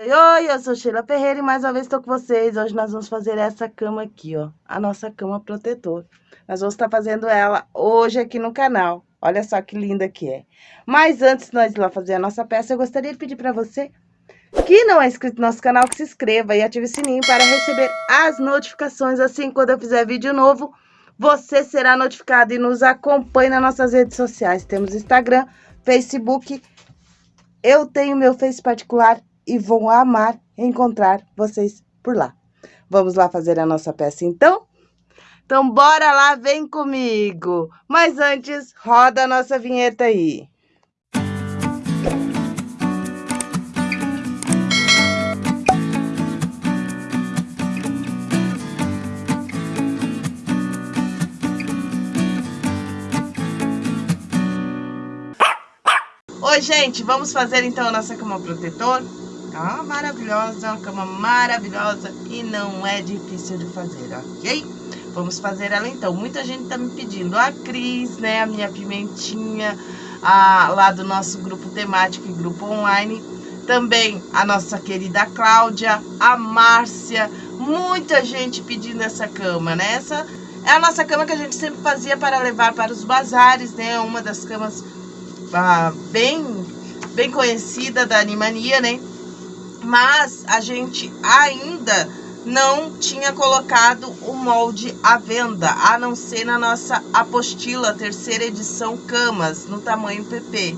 Oi, eu sou Sheila Ferreira e mais uma vez estou com vocês. Hoje nós vamos fazer essa cama aqui, ó, a nossa cama protetor. Nós vamos estar fazendo ela hoje aqui no canal. Olha só que linda que é. Mas antes de nós ir lá fazer a nossa peça, eu gostaria de pedir para você que não é inscrito no nosso canal, que se inscreva e ative o sininho para receber as notificações. Assim, quando eu fizer vídeo novo, você será notificado e nos acompanhe nas nossas redes sociais. Temos Instagram, Facebook, eu tenho meu Face particular e vão amar encontrar vocês por lá. Vamos lá fazer a nossa peça então? Então bora lá, vem comigo! Mas antes, roda a nossa vinheta aí. Oi, gente, vamos fazer então a nossa cama protetor? Ah, maravilhosa, uma cama maravilhosa e não é difícil de fazer, ok? Vamos fazer ela então. Muita gente tá me pedindo. A Cris, né, a minha pimentinha, a, lá do nosso grupo temático e grupo online. Também a nossa querida Cláudia, a Márcia. Muita gente pedindo essa cama, né? Essa é a nossa cama que a gente sempre fazia para levar para os bazares, né? Uma das camas ah, bem, bem conhecida da Animania, né? Mas a gente ainda não tinha colocado o molde à venda, a não ser na nossa apostila, terceira edição Camas, no tamanho PP.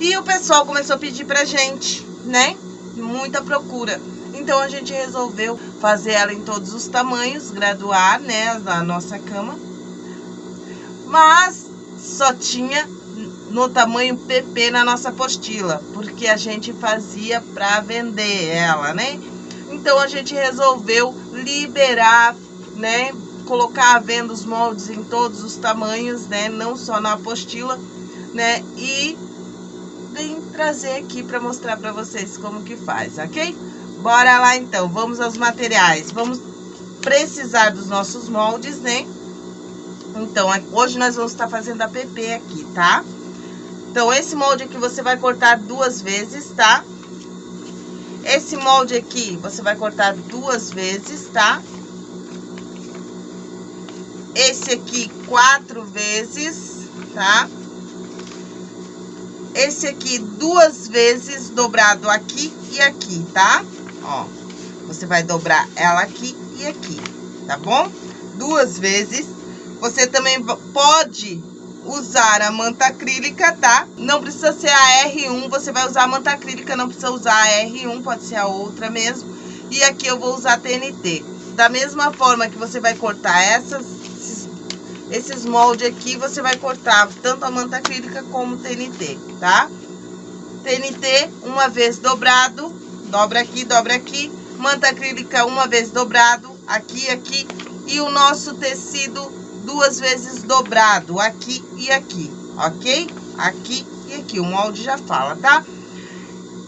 E o pessoal começou a pedir pra gente, né? Muita procura. Então a gente resolveu fazer ela em todos os tamanhos, graduar, né, a nossa cama. Mas só tinha no tamanho PP na nossa apostila, porque a gente fazia para vender ela, né? Então a gente resolveu liberar, né? Colocar à venda os moldes em todos os tamanhos, né? Não só na apostila, né? E vim trazer aqui para mostrar para vocês como que faz, ok? Bora lá então, vamos aos materiais. Vamos precisar dos nossos moldes, né? Então, hoje nós vamos estar fazendo a PP aqui, tá? Então, esse molde aqui você vai cortar duas vezes, tá? Esse molde aqui você vai cortar duas vezes, tá? Esse aqui quatro vezes, tá? Esse aqui duas vezes dobrado aqui e aqui, tá? Ó, você vai dobrar ela aqui e aqui, tá bom? Duas vezes. Você também pode usar a manta acrílica, tá? Não precisa ser a R1, você vai usar a manta acrílica, não precisa usar a R1, pode ser a outra mesmo. E aqui eu vou usar TNT. Da mesma forma que você vai cortar essas, esses, esses moldes aqui, você vai cortar tanto a manta acrílica como o TNT, tá? TNT, uma vez dobrado, dobra aqui, dobra aqui. Manta acrílica, uma vez dobrado, aqui, aqui. E o nosso tecido duas vezes dobrado, aqui e aqui, ok? Aqui e aqui, o molde já fala, tá?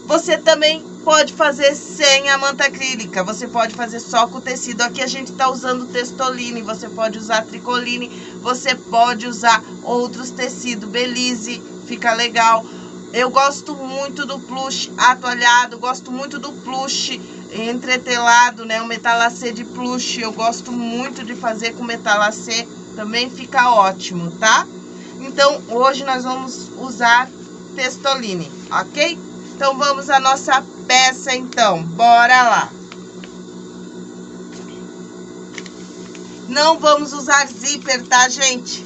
Você também pode fazer sem a manta acrílica, você pode fazer só com o tecido. Aqui a gente tá usando testoline, você pode usar tricoline, você pode usar outros tecidos, belize, fica legal. Eu gosto muito do plush atoalhado, gosto muito do plush entretelado, né? O metalacê de plush, eu gosto muito de fazer com metalacê também fica ótimo, tá? Então, hoje nós vamos usar testoline, ok? Então, vamos à nossa peça, então. Bora lá. Não vamos usar zíper, tá, gente?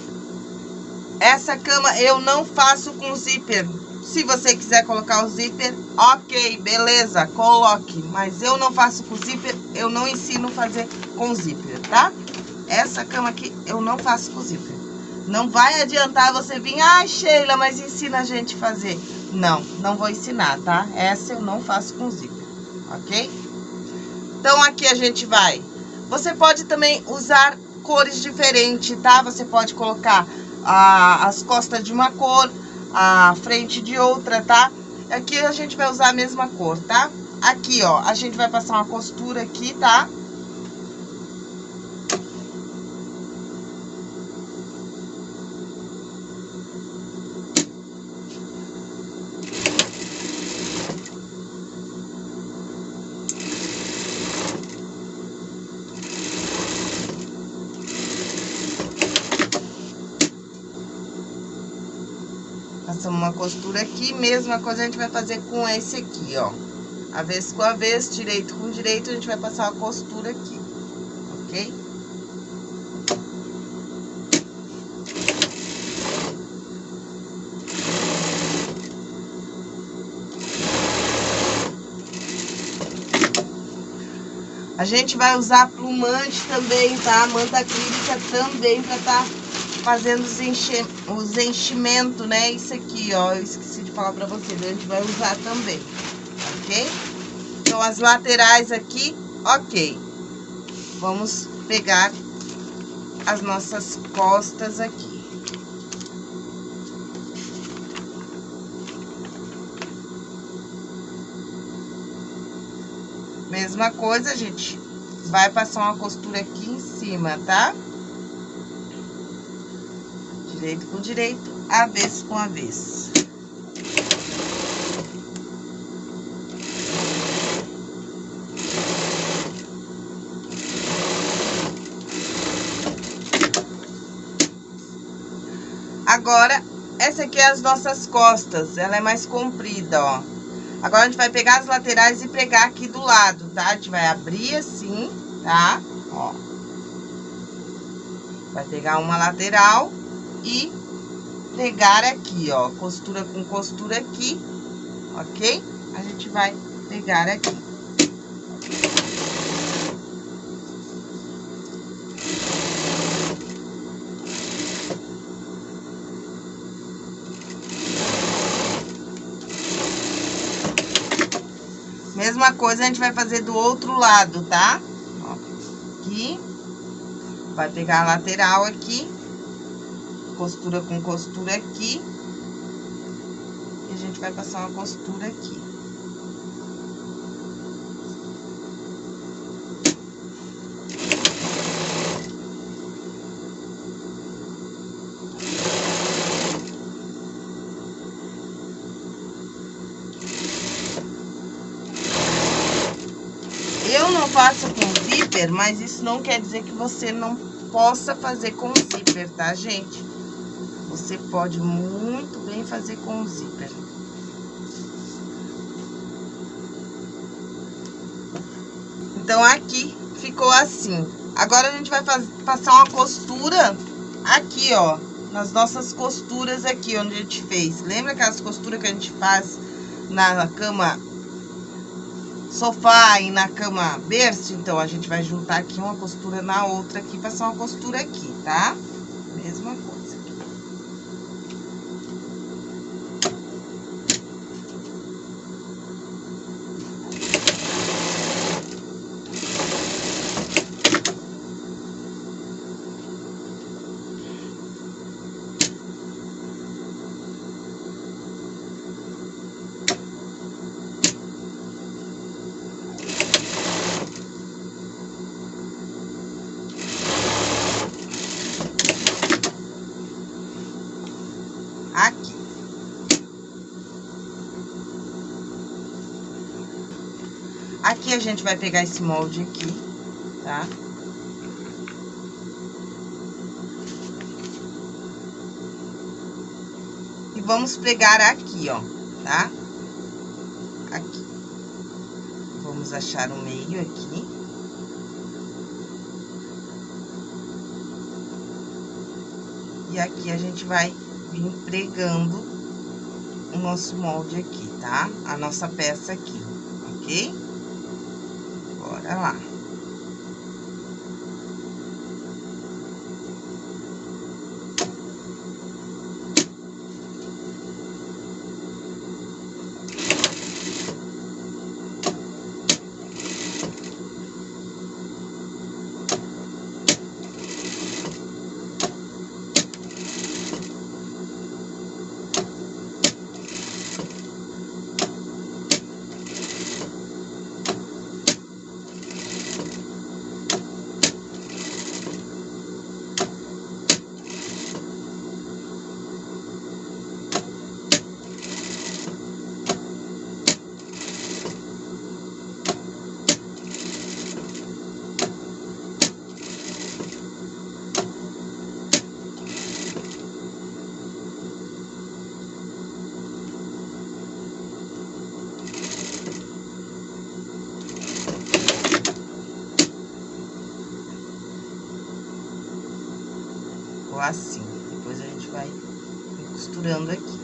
Essa cama eu não faço com zíper. Se você quiser colocar o zíper, ok, beleza, coloque. Mas eu não faço com zíper, eu não ensino fazer com zíper, tá? Essa cama aqui eu não faço com zíper. Não vai adiantar você vir, ai, ah, Sheila, mas ensina a gente a fazer. Não, não vou ensinar, tá? Essa eu não faço com zíper, ok? Então, aqui a gente vai. Você pode também usar cores diferentes, tá? Você pode colocar a, as costas de uma cor, a frente de outra, tá? Aqui a gente vai usar a mesma cor, tá? Aqui, ó, a gente vai passar uma costura aqui, tá? Tá? passamos uma costura aqui, mesma coisa a gente vai fazer com esse aqui, ó. Avesso com avesso, direito com direito, a gente vai passar uma costura aqui, ok? A gente vai usar plumante também, tá? Manta acrílica também pra tá fazendo os, enche... os enchimentos, né? Isso aqui, ó, eu esqueci falar pra vocês, a gente vai usar também, ok? Então, as laterais aqui, ok. Vamos pegar as nossas costas aqui. Mesma coisa, gente vai passar uma costura aqui em cima, tá? direito com direito, avesso com avesso. Agora, essa aqui é as nossas costas, ela é mais comprida, ó. Agora, a gente vai pegar as laterais e pregar aqui do lado, tá? A gente vai abrir assim, tá? Ó. Vai pegar uma lateral e pegar aqui, ó, costura com costura aqui, ok? A gente vai pegar aqui. Mesma coisa a gente vai fazer do outro lado, tá? Ó, aqui. Vai pegar a lateral aqui costura com costura aqui. E a gente vai passar uma costura aqui. Eu não faço com zíper, mas isso não quer dizer que você não possa fazer com zíper, tá, gente? Você pode muito bem fazer com o zíper. Então, aqui ficou assim. Agora, a gente vai passar uma costura aqui, ó. Nas nossas costuras aqui, onde a gente fez. Lembra aquelas costuras que a gente faz na cama sofá e na cama berço? Então, a gente vai juntar aqui uma costura na outra aqui, passar uma costura aqui, tá? Mesma coisa. Aqui a gente vai pegar esse molde aqui, tá? E vamos pegar aqui, ó, tá? Aqui. Vamos achar o meio aqui. E aqui a gente vai vir pregando o nosso molde aqui, tá? A nossa peça aqui, ok? Costurando aqui,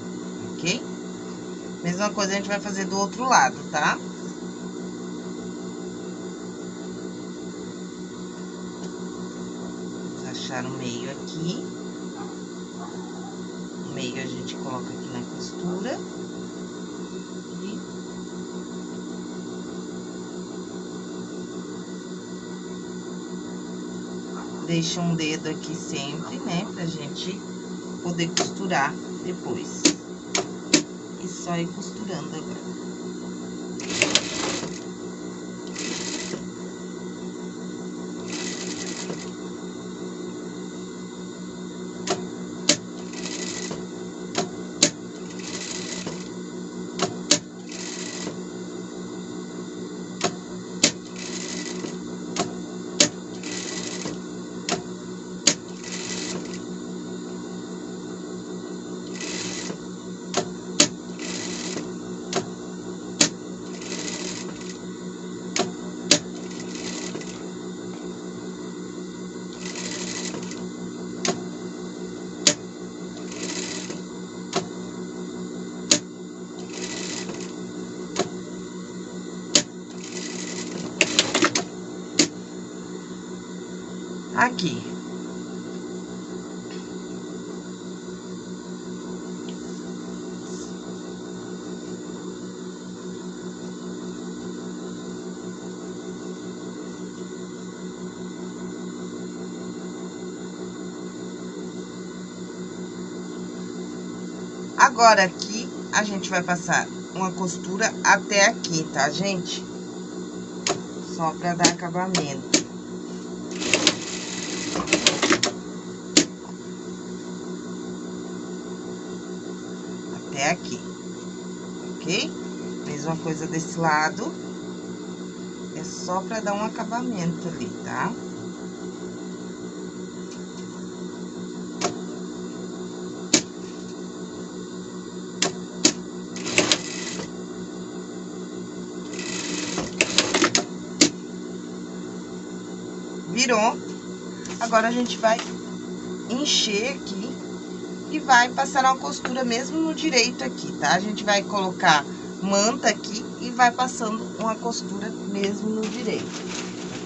ok? Mesma coisa a gente vai fazer do outro lado, tá? Vamos achar o meio aqui. O meio a gente coloca aqui na costura. deixa um dedo aqui sempre, né? Pra gente poder costurar depois. E só ir costurando agora. Aqui. Agora, aqui, a gente vai passar uma costura até aqui, tá, gente? Só pra dar acabamento. aqui, ok? Mesma coisa desse lado, é só pra dar um acabamento ali, tá? Virou. Agora, a gente vai encher aqui e vai passar uma costura mesmo no direito aqui, tá? A gente vai colocar manta aqui e vai passando uma costura mesmo no direito,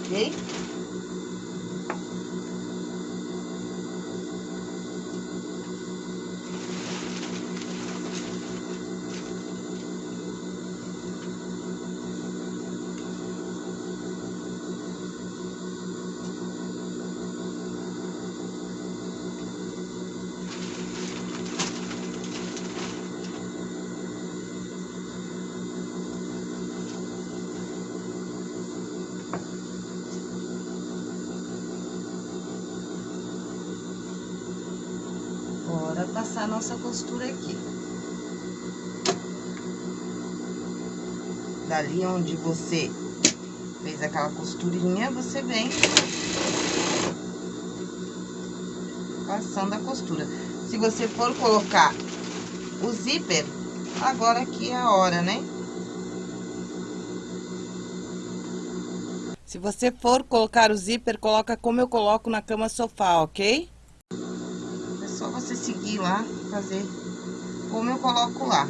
ok? passar a nossa costura aqui. Dali onde você fez aquela costurinha, você vem passando a costura. Se você for colocar o zíper, agora aqui é a hora, né? Se você for colocar o zíper, coloca como eu coloco na cama sofá, ok? só você seguir lá fazer como eu coloco lá.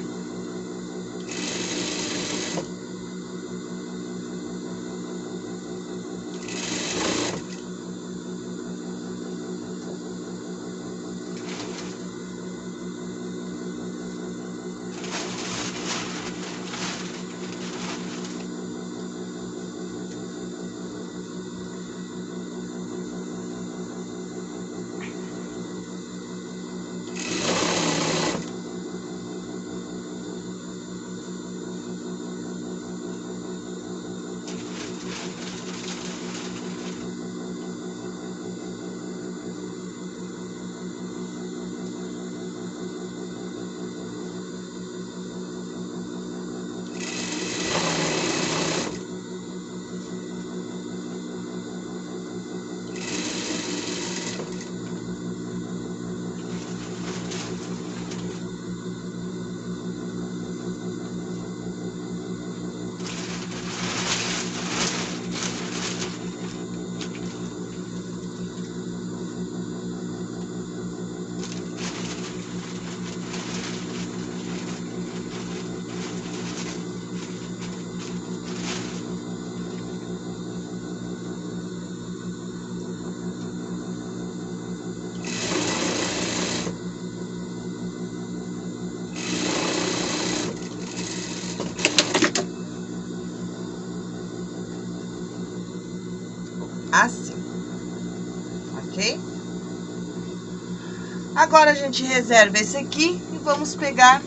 Agora, a gente reserva esse aqui e vamos pegar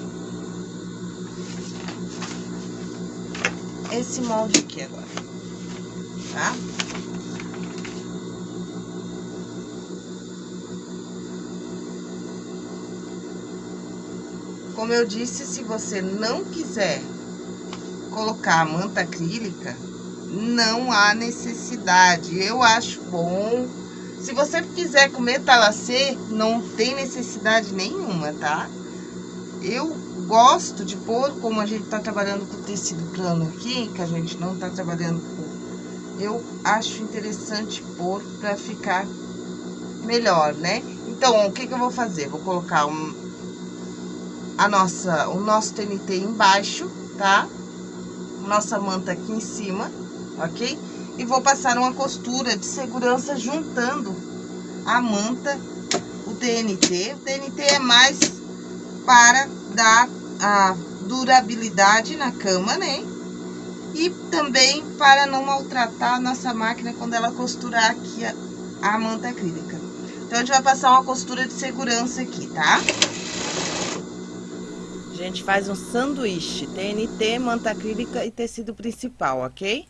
esse molde aqui agora, tá? Como eu disse, se você não quiser colocar a manta acrílica, não há necessidade. Eu acho bom. Se você quiser comer talacê, não tem necessidade nenhuma, tá? Eu gosto de pôr, como a gente tá trabalhando com tecido plano aqui, que a gente não tá trabalhando com... Eu acho interessante pôr pra ficar melhor, né? Então, o que que eu vou fazer? Vou colocar um, a nossa, o nosso TNT embaixo, tá? Nossa manta aqui em cima ok? E vou passar uma costura de segurança juntando a manta, o TNT. O TNT é mais para dar a durabilidade na cama, né? E também para não maltratar a nossa máquina quando ela costurar aqui a, a manta acrílica. Então, a gente vai passar uma costura de segurança aqui, tá? A gente faz um sanduíche, TNT, manta acrílica e tecido principal, ok?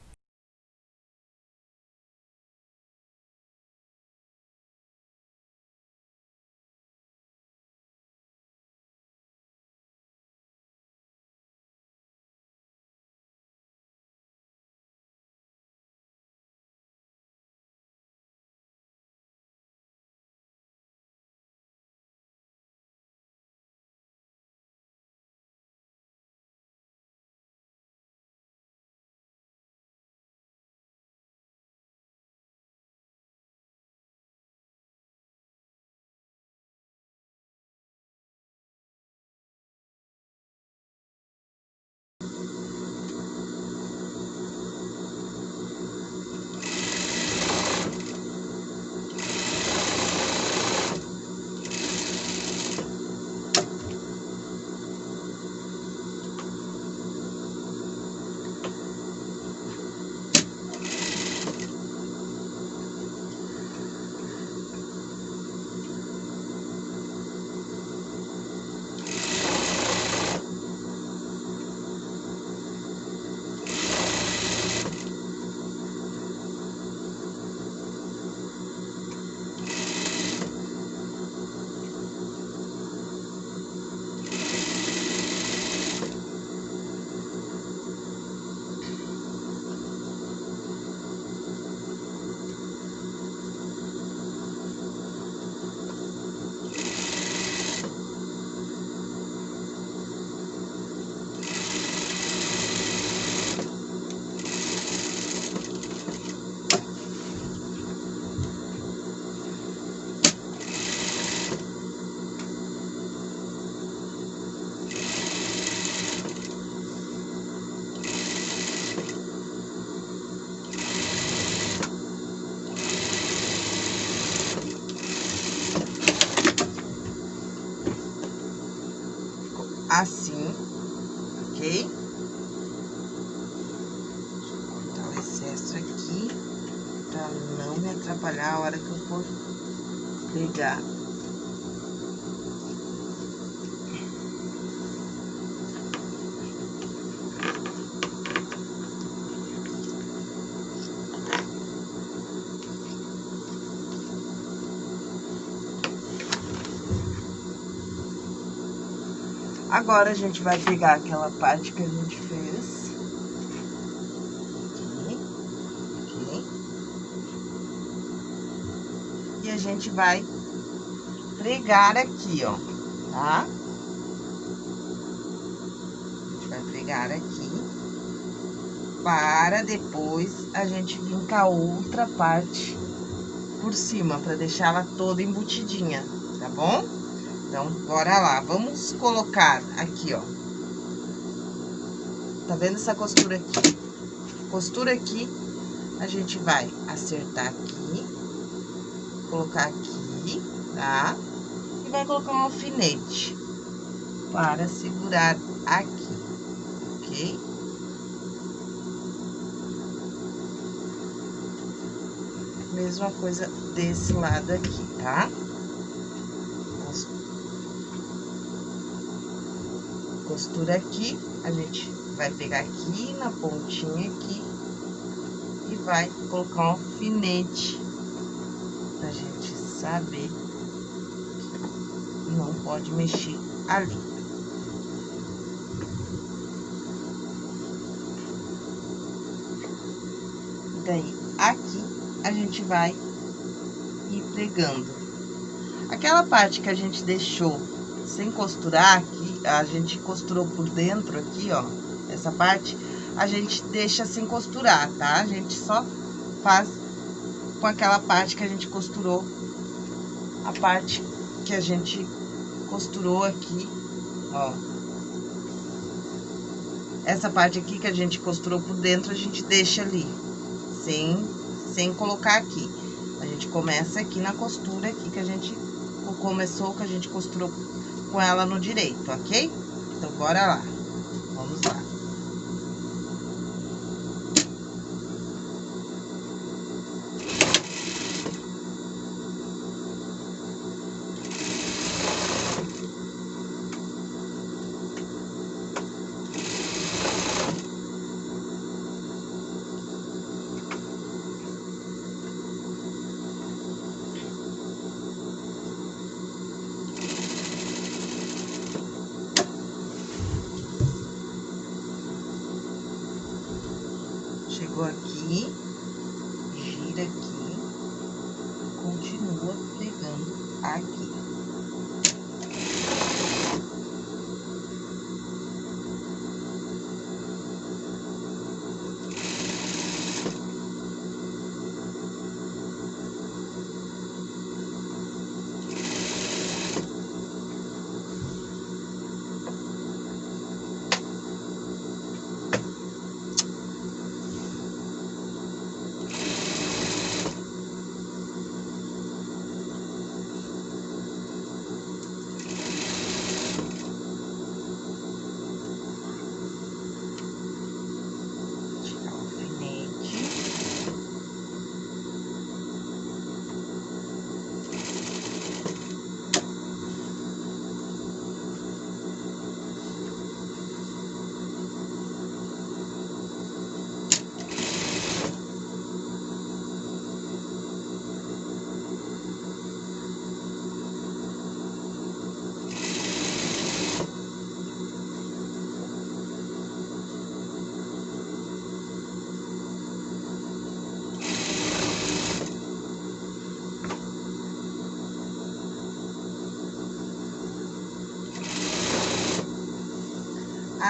Agora, a gente vai pegar aquela parte que a gente fez. Aqui, aqui. E a gente vai pregar aqui, ó, tá? A gente vai pregar aqui. Para depois a gente vir com a outra parte por cima, pra deixar ela toda embutidinha, tá bom? Então, bora lá. Vamos colocar aqui, ó. Tá vendo essa costura aqui? Costura aqui, a gente vai acertar aqui, colocar aqui, tá? E vai colocar um alfinete para segurar aqui, ok? Mesma coisa desse lado aqui, tá? Costura aqui, a gente vai pegar aqui na pontinha aqui e vai colocar um alfinete pra gente saber que não pode mexer ali. Daí, aqui, a gente vai ir pregando. Aquela parte que a gente deixou sem costurar a gente costurou por dentro aqui, ó, essa parte, a gente deixa sem costurar, tá? A gente só faz com aquela parte que a gente costurou, a parte que a gente costurou aqui, ó. Essa parte aqui que a gente costurou por dentro, a gente deixa ali, sem, sem colocar aqui. A gente começa aqui na costura aqui que a gente começou, que a gente costurou com ela no direito, ok? Então, bora lá.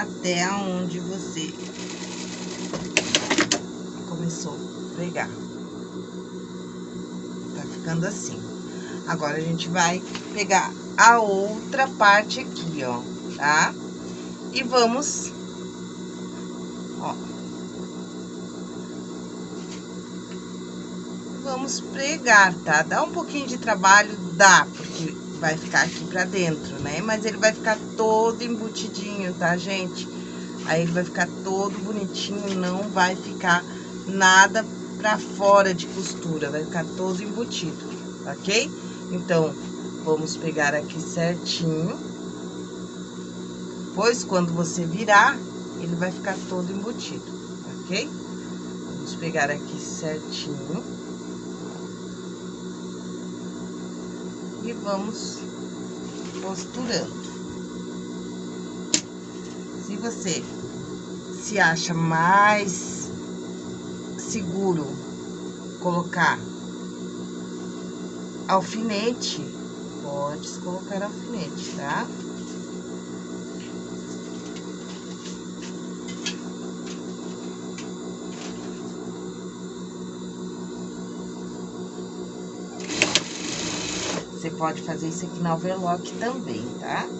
Até onde você começou a pregar. Tá ficando assim. Agora, a gente vai pegar a outra parte aqui, ó, tá? E vamos, ó. Vamos pregar, tá? Dá um pouquinho de trabalho, dá, porque vai ficar aqui pra dentro, né? Mas ele vai ficar todo embutidinho, tá, gente? Aí ele vai ficar todo bonitinho, não vai ficar nada pra fora de costura, vai ficar todo embutido, ok? Então, vamos pegar aqui certinho. Pois, quando você virar, ele vai ficar todo embutido, ok? Vamos pegar aqui certinho. E vamos costurando. Se você se acha mais seguro colocar alfinete, pode colocar alfinete, tá? Pode fazer isso aqui na overlock também, tá?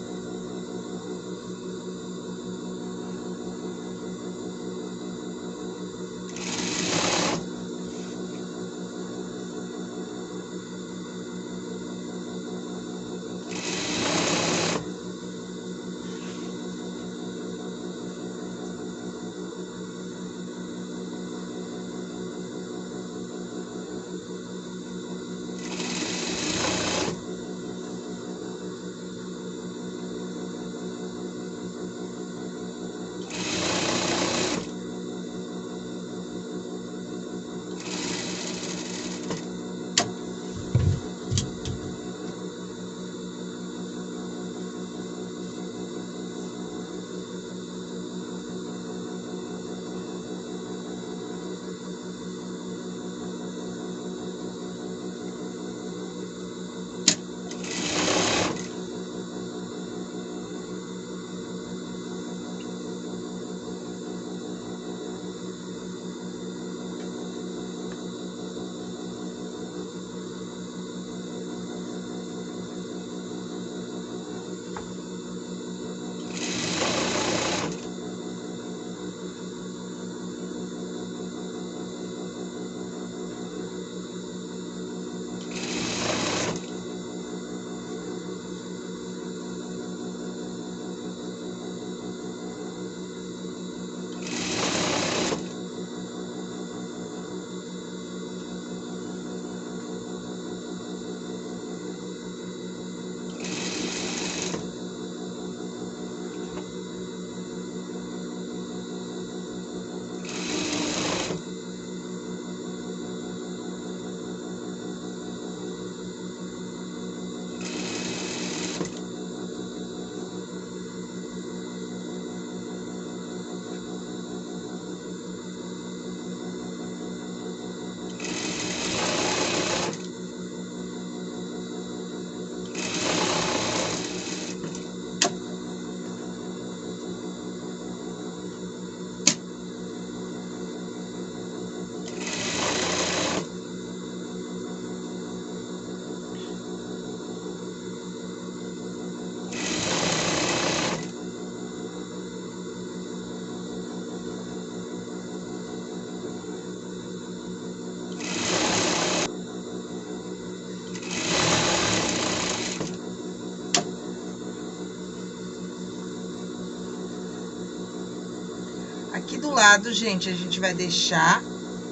Do lado, gente, a gente vai deixar,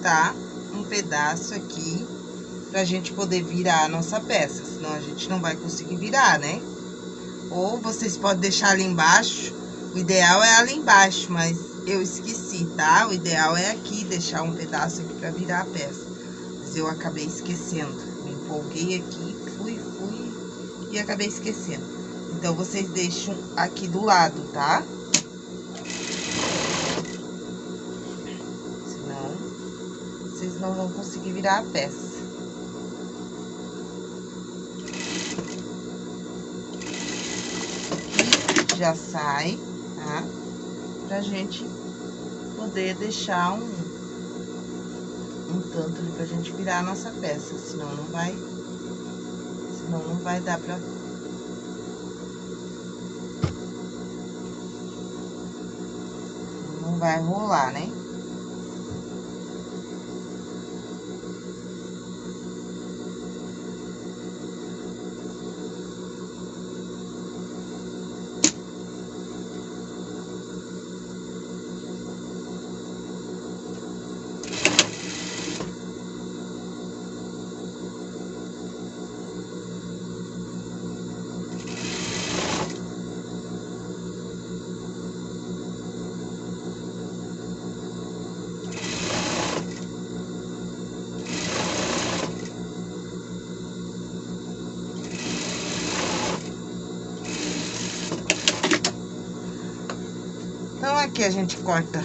tá? Um pedaço aqui pra gente poder virar a nossa peça, senão a gente não vai conseguir virar, né? Ou vocês podem deixar ali embaixo, o ideal é ali embaixo, mas eu esqueci, tá? O ideal é aqui, deixar um pedaço aqui pra virar a peça. Mas eu acabei esquecendo, me empolguei aqui, fui, fui e acabei esquecendo. Então, vocês deixam aqui do lado, tá? Senão, vocês não vão conseguir virar a peça. já sai, tá? Pra gente poder deixar um, um tanto ali pra gente virar a nossa peça, senão não vai, senão não vai dar pra... Não vai rolar, né? Aqui a gente corta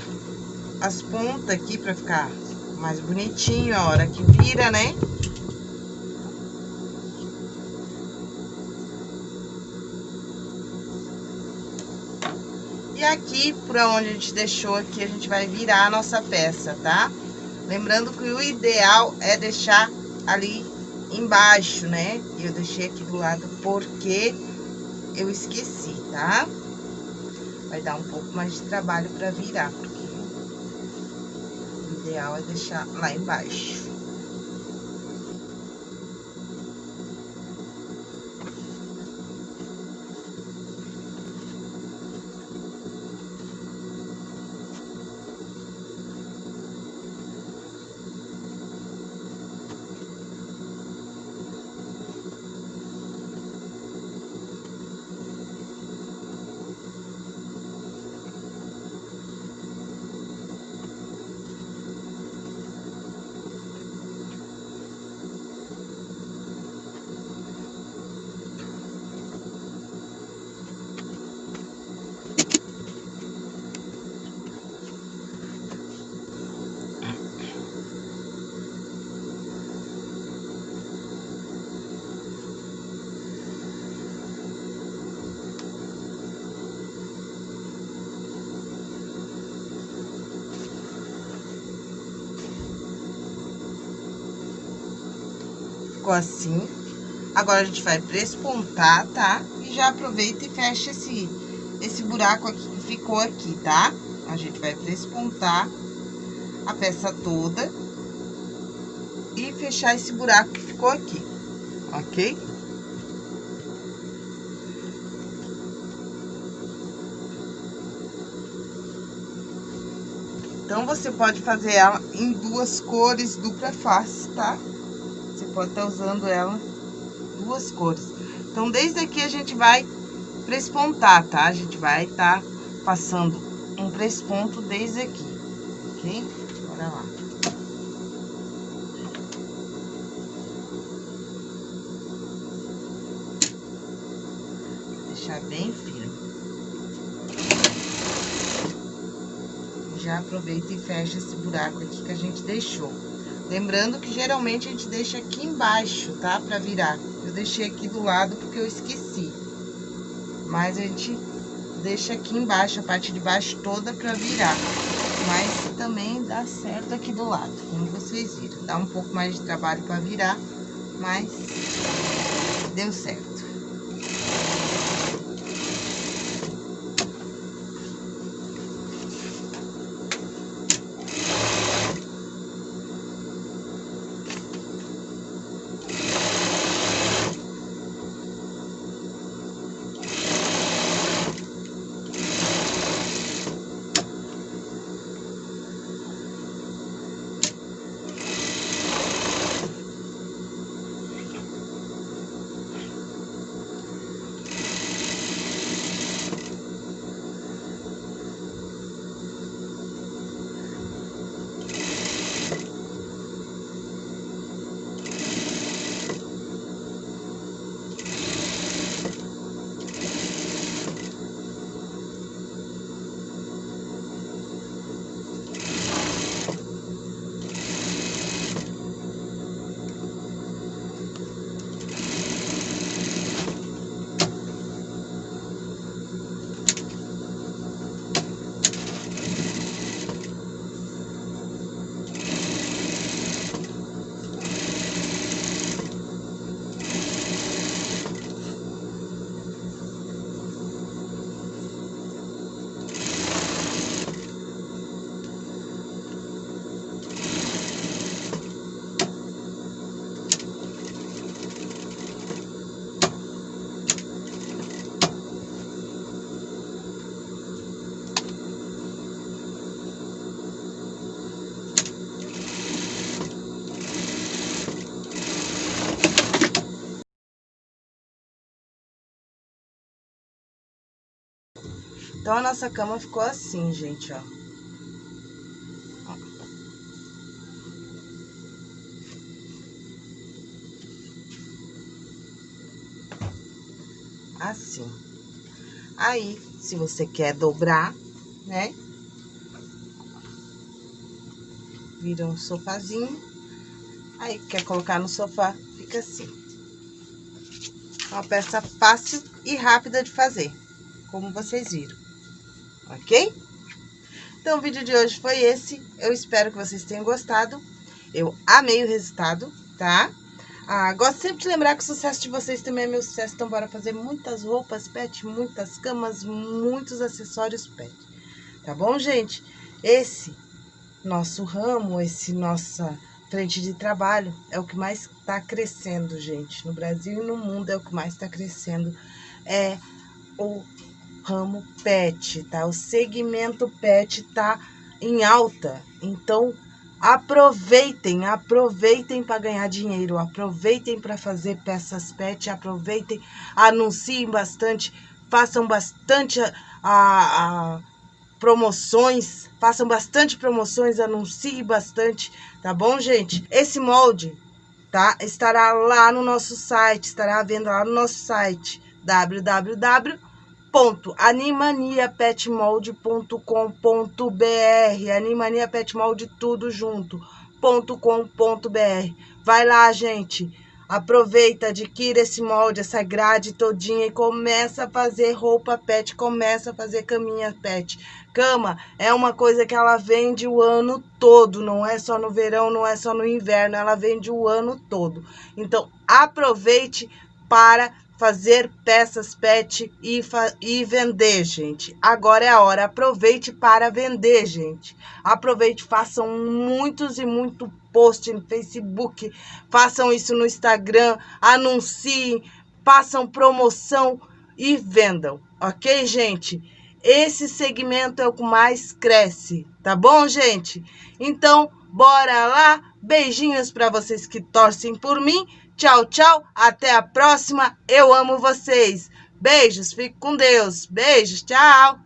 as pontas aqui pra ficar mais bonitinho a hora que vira, né? E aqui, por onde a gente deixou aqui, a gente vai virar a nossa peça, tá? Lembrando que o ideal é deixar ali embaixo, né? Eu deixei aqui do lado porque eu esqueci, tá? Vai dar um pouco mais de trabalho para virar, porque o ideal é deixar lá embaixo. Ficou assim. Agora, a gente vai prespontar, tá? E já aproveita e fecha esse, esse buraco aqui que ficou aqui, tá? A gente vai prespontar a peça toda e fechar esse buraco que ficou aqui, ok? Então, você pode fazer ela em duas cores dupla face, tá? Pode estar usando ela duas cores. Então, desde aqui a gente vai prespontar, tá? A gente vai estar tá passando um presponto desde aqui, ok? Bora lá. Deixar bem firme. Já aproveita e fecha esse buraco aqui que a gente deixou. Lembrando que geralmente a gente deixa aqui embaixo, tá? Pra virar. Eu deixei aqui do lado porque eu esqueci. Mas a gente deixa aqui embaixo, a parte de baixo toda pra virar. Mas também dá certo aqui do lado, como vocês viram. Dá um pouco mais de trabalho pra virar, mas deu certo. Então, a nossa cama ficou assim, gente, ó. Assim. Aí, se você quer dobrar, né? Vira um sofazinho. Aí, quer colocar no sofá, fica assim. Uma peça fácil e rápida de fazer, como vocês viram ok? Então, o vídeo de hoje foi esse. Eu espero que vocês tenham gostado. Eu amei o resultado, tá? Ah, gosto sempre de lembrar que o sucesso de vocês também é meu sucesso. Então, bora fazer muitas roupas pet, muitas camas, muitos acessórios pet. Tá bom, gente? Esse nosso ramo, esse nossa frente de trabalho é o que mais está crescendo, gente. No Brasil e no mundo é o que mais está crescendo. É o ramo pet, tá? O segmento pet tá em alta. Então, aproveitem, aproveitem para ganhar dinheiro, aproveitem para fazer peças pet, aproveitem, anunciem bastante, façam bastante a, a, promoções, façam bastante promoções, anunciem bastante, tá bom, gente? Esse molde, tá? Estará lá no nosso site, estará à venda lá no nosso site www animaniapetmold.com.br Animania Pet Mold tudo junto .com.br Vai lá, gente. Aproveita, adquira esse molde, essa grade todinha e começa a fazer roupa pet, começa a fazer caminha pet. Cama é uma coisa que ela vende o ano todo, não é só no verão, não é só no inverno, ela vende o ano todo. Então, aproveite para fazer peças pet e, e vender, gente. Agora é a hora. Aproveite para vender, gente. Aproveite, façam muitos e muito post no Facebook, façam isso no Instagram, anunciem, façam promoção e vendam, ok, gente? Esse segmento é o que mais cresce, tá bom, gente? Então, bora lá. Beijinhos para vocês que torcem por mim Tchau, tchau. Até a próxima. Eu amo vocês. Beijos. Fique com Deus. Beijos. Tchau.